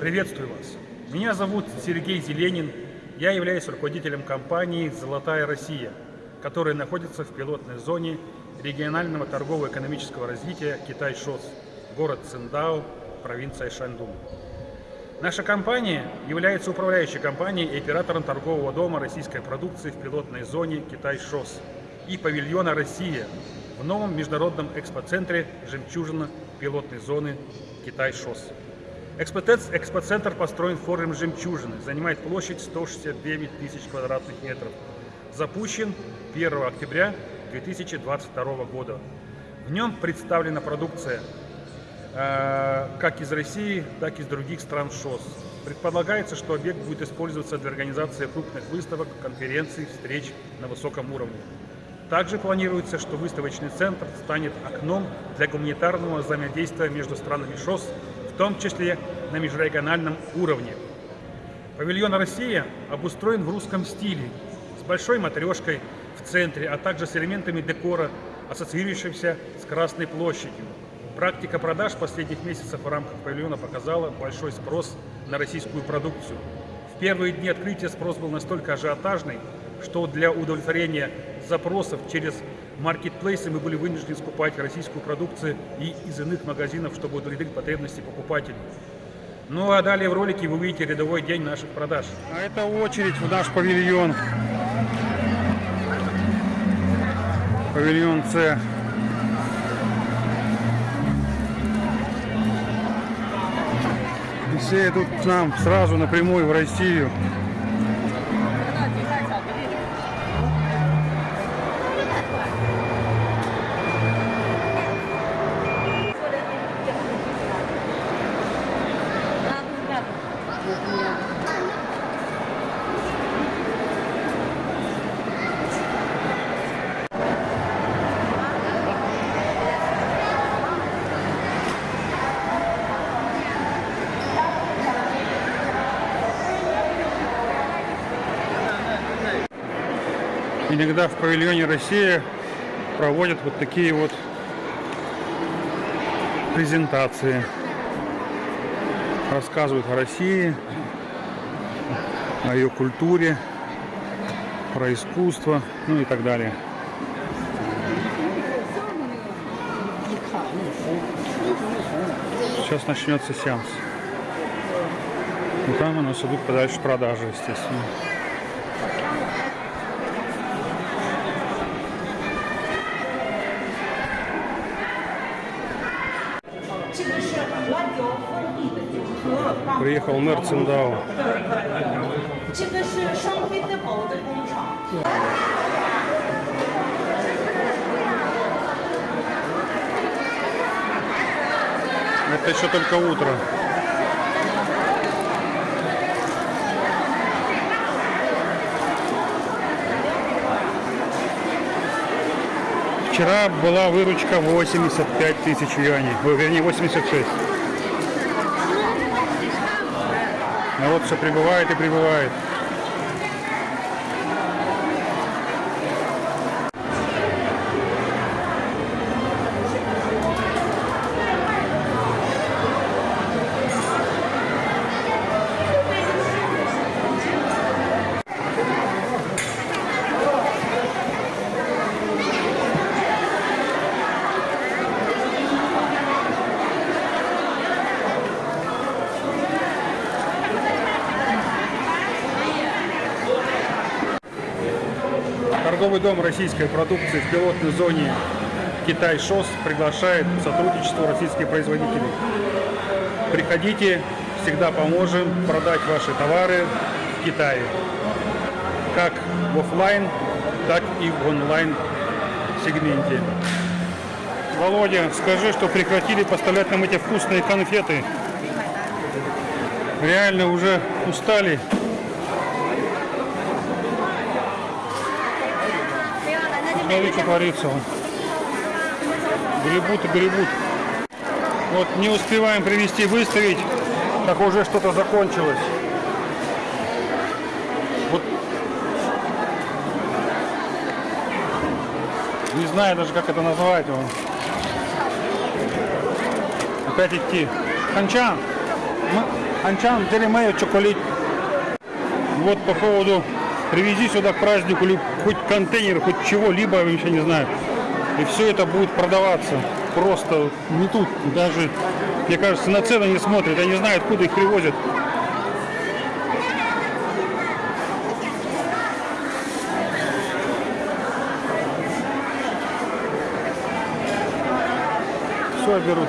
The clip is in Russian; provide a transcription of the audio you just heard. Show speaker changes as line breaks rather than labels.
Приветствую вас. Меня зовут Сергей Зеленин. Я являюсь руководителем компании «Золотая Россия», которая находится в пилотной зоне регионального торгово-экономического развития Китай-ШОС, город Циндао, провинция Шаньдун. Наша компания является управляющей компанией и оператором торгового дома российской продукции в пилотной зоне Китай-ШОС и павильона «Россия» в новом международном экспоцентре «Жемчужина» пилотной зоны Китай-ШОС. Экспоцентр построен в форме жемчужины, занимает площадь 169 тысяч квадратных метров. Запущен 1 октября 2022 года. В нем представлена продукция э, как из России, так и из других стран ШОС. Предполагается, что объект будет использоваться для организации крупных выставок, конференций, встреч на высоком уровне. Также планируется, что выставочный центр станет окном для гуманитарного взаимодействия между странами ШОС том числе на межрегиональном уровне. Павильон «Россия» обустроен в русском стиле, с большой матрешкой в центре, а также с элементами декора, ассоциирующимся с Красной площадью. Практика продаж последних месяцев в рамках павильона показала большой спрос на российскую продукцию. В первые дни открытия спрос был настолько ажиотажный, что для удовлетворения запросов через маркетплейсы мы были вынуждены скупать российскую продукцию и из иных магазинов, чтобы удовлетворить потребности покупателей. Ну а далее в ролике вы увидите рядовой день наших продаж.
А это очередь в наш павильон. Павильон С. все идут к нам сразу напрямую в Россию. Иногда в павильоне Россия проводят вот такие вот презентации. Рассказывают о России, о ее культуре, про искусство, ну и так далее. Сейчас начнется сеанс. И там у нас идут подальше продажи, естественно. Приехал мэр Циндао. Это еще только утро. Вчера была выручка 85 тысяч юаней, вернее 86. Народ все прибывает и прибывает. Торговый дом российской продукции в пилотной зоне Китай-ШОС приглашает к сотрудничеству российских производителей. Приходите, всегда поможем продать ваши товары в Китае. Как в офлайн, так и в онлайн сегменте. Володя, скажи, что прекратили поставлять нам эти вкусные конфеты. Реально уже устали. Смотри, что творится. Гребут и гребут. Вот не успеваем привести, выставить, как уже что-то закончилось. Вот. Не знаю даже, как это назвать. его. Опять идти. Ханчан,
Анчан, Теремея, Чоколит. Вот по поводу привези сюда к празднику ли- хоть контейнер, хоть чего-либо, я вообще не знаю. И все это будет продаваться. Просто не тут даже, мне кажется, на цены не смотрят. Я не знаю, откуда их привозят. Все берут.